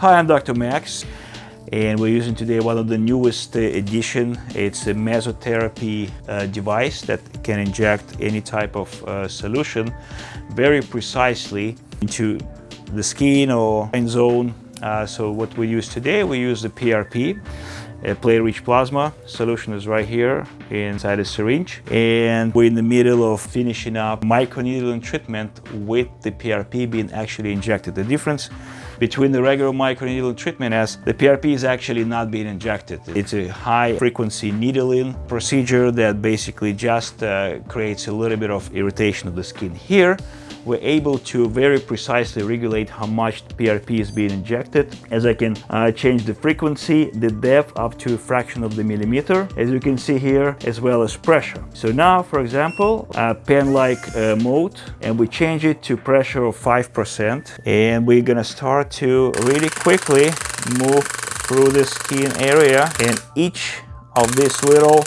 Hi, I'm Dr. Max and we're using today one of the newest uh, edition. It's a mesotherapy uh, device that can inject any type of uh, solution very precisely into the skin or zone. Uh, so what we use today, we use the PRP, a platelet-rich plasma solution is right here inside a syringe and we're in the middle of finishing up microneedling treatment with the PRP being actually injected. The difference between the regular microneedling treatment as the PRP is actually not being injected. It's a high frequency needling procedure that basically just uh, creates a little bit of irritation of the skin here we're able to very precisely regulate how much PRP is being injected as I can uh, change the frequency, the depth up to a fraction of the millimeter, as you can see here, as well as pressure. So now, for example, a pen-like uh, mode, and we change it to pressure of 5%, and we're gonna start to really quickly move through the skin area, and each of these little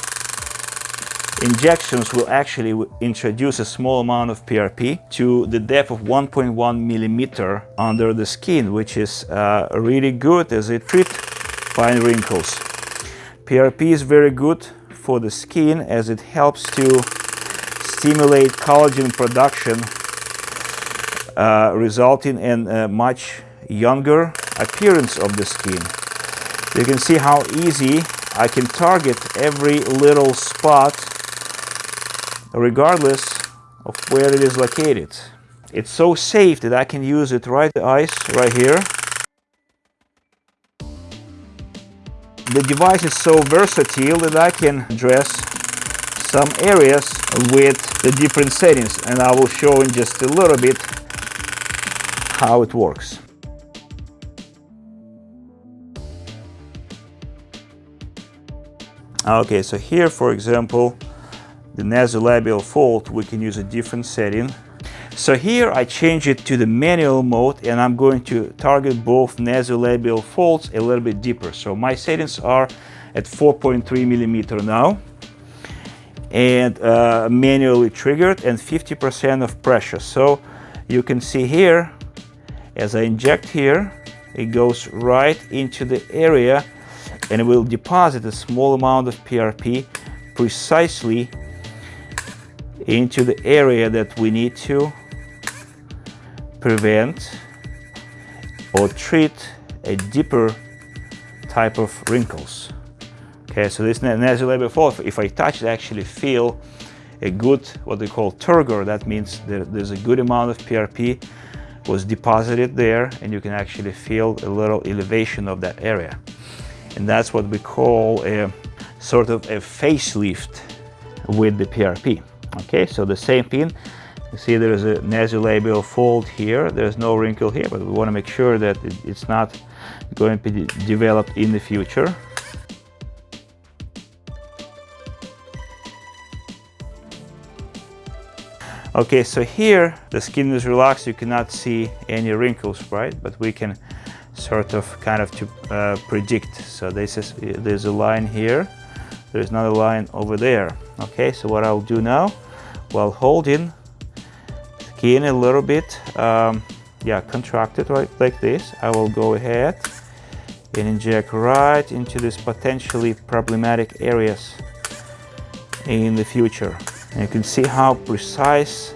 Injections will actually introduce a small amount of PRP to the depth of 1.1 millimeter under the skin, which is uh, really good as it treats fine wrinkles. PRP is very good for the skin as it helps to stimulate collagen production, uh, resulting in a much younger appearance of the skin. You can see how easy I can target every little spot regardless of where it is located. It's so safe that I can use it right the ice right here. The device is so versatile that I can address some areas with the different settings and I will show in just a little bit how it works. Okay, so here for example the nasolabial fold, we can use a different setting. So here I change it to the manual mode and I'm going to target both nasolabial folds a little bit deeper. So my settings are at 4.3 millimeter now and uh, manually triggered and 50% of pressure. So you can see here, as I inject here, it goes right into the area and it will deposit a small amount of PRP precisely into the area that we need to prevent or treat a deeper type of wrinkles. Okay, so this nasolabial fold, if I touch it, I actually feel a good, what they call turgor. That means there, there's a good amount of PRP was deposited there and you can actually feel a little elevation of that area. And that's what we call a sort of a facelift with the PRP. Okay, so the same pin. You see there's a nasolabial fold here. There's no wrinkle here, but we want to make sure that it's not going to be developed in the future. Okay, so here the skin is relaxed. You cannot see any wrinkles, right? But we can sort of kind of to uh, predict. So this is there's a line here. There's another line over there. Okay, so what I'll do now, while holding skin a little bit, um, yeah, contracted right like this, I will go ahead and inject right into these potentially problematic areas in the future. And you can see how precise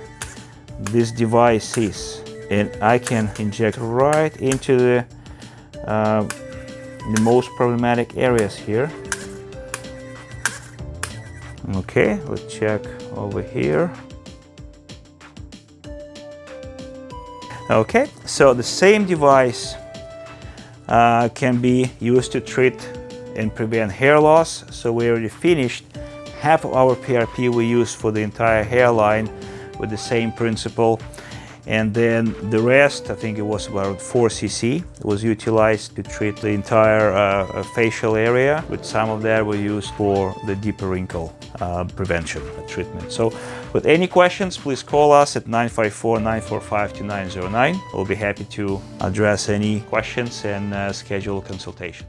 this device is. And I can inject right into the, uh, the most problematic areas here. Okay, let's check over here. Okay, so the same device uh, can be used to treat and prevent hair loss. So we already finished half of our PRP we use for the entire hairline with the same principle. And then the rest, I think it was about 4 cc, was utilized to treat the entire uh, facial area. With some of that we used for the deeper wrinkle uh, prevention treatment. So with any questions, please call us at 954-945-2909. We'll be happy to address any questions and uh, schedule a consultation.